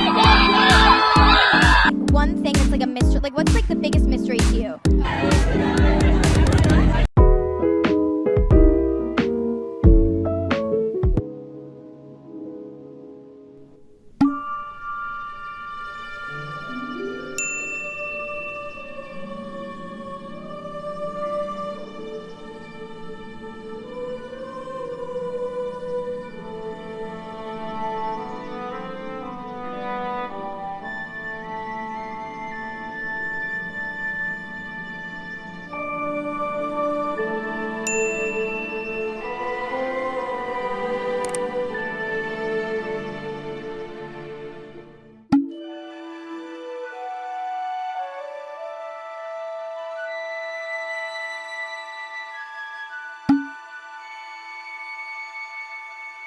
One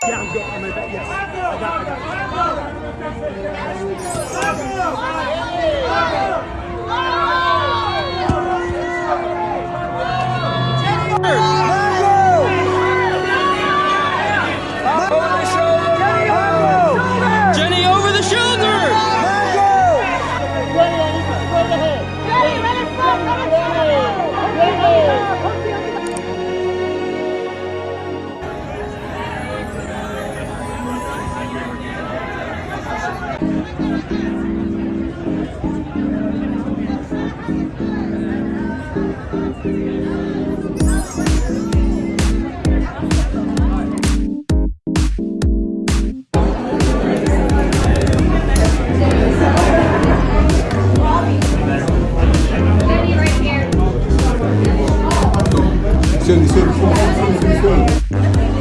Yeah, I'm good. I'm in bed. Yes. I got, I got. Adicione, adicione, adicione, adicione.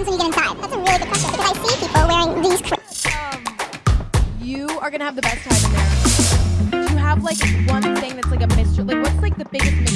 Happens when you get inside? That's a really good question because I see people wearing these. Cr- um, You are gonna have the best time in there. Do you have like one thing that's like a mystery? Like, what's like the biggest mystery